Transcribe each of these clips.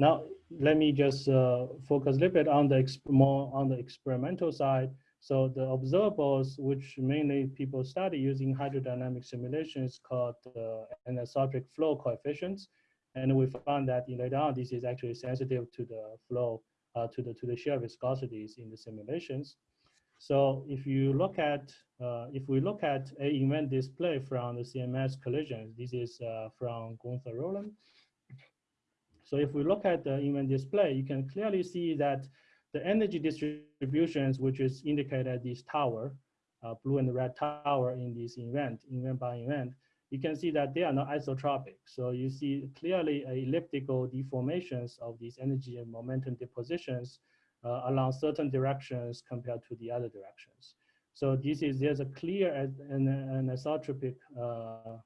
Now, let me just uh, focus a little bit on the more on the experimental side. So the observables, which mainly people study using hydrodynamic simulations called uh, anisotropic flow coefficients. And we found that in later on, this is actually sensitive to the flow, uh, to the to the shear viscosities in the simulations. So if you look at, uh, if we look at a event display from the CMS collisions, this is uh, from Gunther Roland. So if we look at the event display, you can clearly see that the energy distributions, which is indicated at this tower, uh, blue and red tower in this event, event by event, you can see that they are not isotropic. So you see clearly elliptical deformations of these energy and momentum depositions uh, along certain directions compared to the other directions. So this is, there's a clear anisotropic, uh,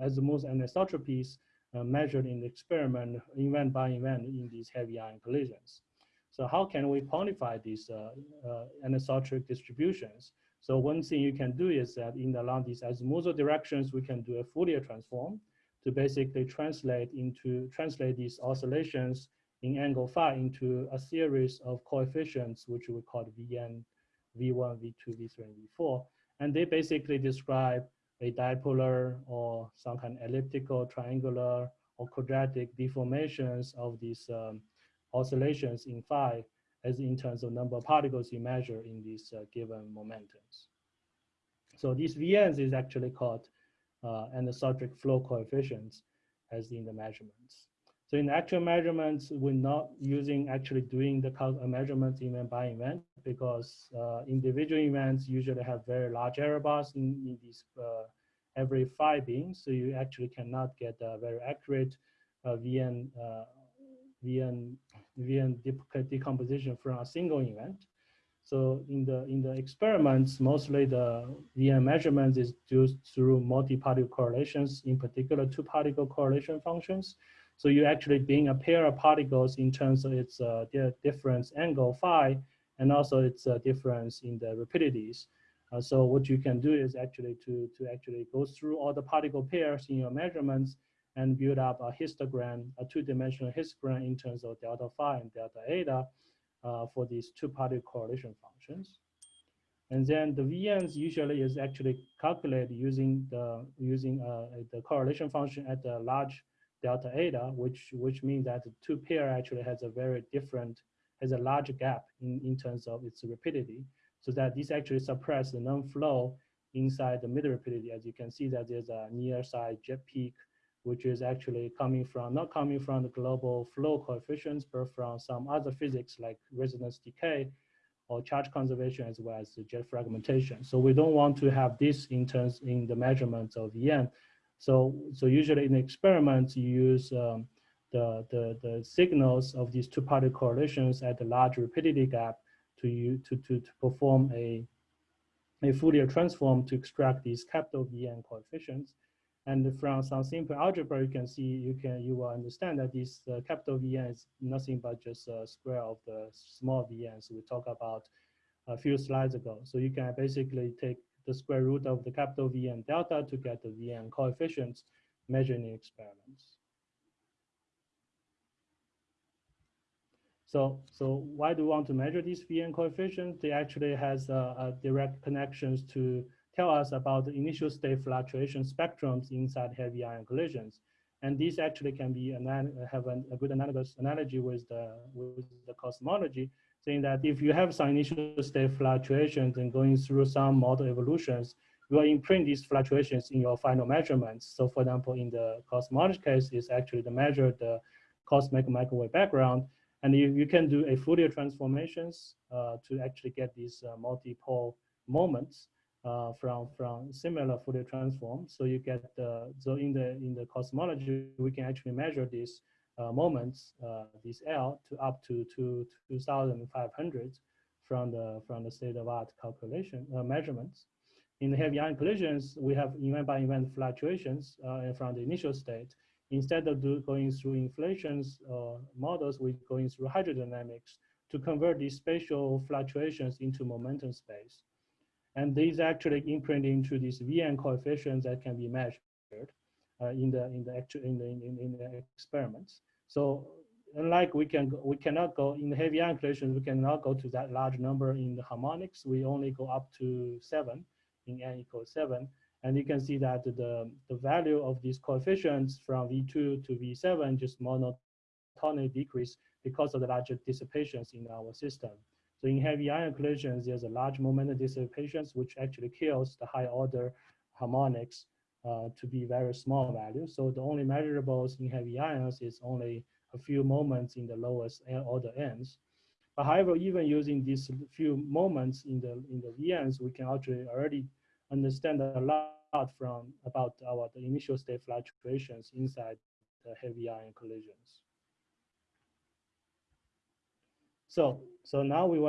azimuth anisotropies uh, measured in the experiment event by event in these heavy ion collisions. So how can we quantify these uh, uh, anisotropic distributions? So one thing you can do is that in the, along these azimuthal directions, we can do a Fourier transform to basically translate into translate these oscillations in angle phi into a series of coefficients, which we call Vn, V1, V2, V3, and V4. And they basically describe a dipolar or some kind of elliptical, triangular, or quadratic deformations of these um, oscillations in phi as in terms of number of particles you measure in these uh, given momentums. So these VNs is actually called uh, anisotropic flow coefficients as in the measurements. So in actual measurements, we're not using actually doing the measurements event by event because uh, individual events usually have very large error bars in, in these uh, every five beings. So you actually cannot get a very accurate uh, VN, uh, VN, VN de decomposition from a single event. So in the in the experiments, mostly the VN measurements is due through multi-particle correlations, in particular two particle correlation functions. So you actually being a pair of particles in terms of its uh, difference angle phi, and also its uh, difference in the rapidities. Uh, so what you can do is actually to, to actually go through all the particle pairs in your measurements and build up a histogram, a two-dimensional histogram in terms of delta phi and delta eta uh, for these two particle correlation functions. And then the VNs usually is actually calculated using the using uh, the correlation function at the large delta eta, which which means that the two pair actually has a very different, has a large gap in, in terms of its rapidity, so that this actually suppress the non-flow inside the mid rapidity. As you can see that there's a near side jet peak, which is actually coming from, not coming from the global flow coefficients, but from some other physics like resonance decay or charge conservation as well as the jet fragmentation. So we don't want to have this in terms in the measurements of EM so, so usually in experiments, you use um, the, the, the signals of these two particle correlations at the large rapidity gap to, you, to, to, to perform a, a Fourier transform to extract these capital Vn coefficients. And from some simple algebra, you can see, you can, you will understand that this uh, capital Vn is nothing but just a square of the small Vns we talked about a few slides ago. So you can basically take the square root of the capital V and delta to get the Vn coefficients measured in experiments. So, so why do we want to measure these Vn coefficients? They actually has uh, direct connections to tell us about the initial state fluctuation spectrums inside heavy ion collisions. And these actually can be have a good analogous analogy with the, with the cosmology saying that if you have some initial state fluctuations and going through some model evolutions, you will imprint these fluctuations in your final measurements. So for example, in the cosmology case, is actually the measure the cosmic microwave background. And you, you can do a Fourier transformations uh, to actually get these uh, multipole moments uh, from, from similar Fourier transform. So you get the, so in the, in the cosmology, we can actually measure this moments, uh, this L to up to, to 2,500 from the from the state of art calculation uh, measurements. In the heavy ion collisions, we have event by event fluctuations uh, from the initial state. Instead of do, going through inflations uh, models, we're going through hydrodynamics to convert these spatial fluctuations into momentum space. And these actually imprint into these VN coefficients that can be measured uh, Uh, in the in the actual in the in, in the experiments. So unlike we can go, we cannot go in the heavy ion collisions, we cannot go to that large number in the harmonics. We only go up to seven in n equals seven. And you can see that the, the value of these coefficients from V2 to V7 just monotonically decrease because of the larger dissipations in our system. So in heavy ion collisions, there's a large moment dissipations, which actually kills the high order harmonics uh, to be very small value. So the only measurables in heavy ions is only a few moments in the lowest order ends. But however, even using these few moments in the in the VNs, we can actually already understand a lot from about our the initial state fluctuations inside the heavy ion collisions. So so now we want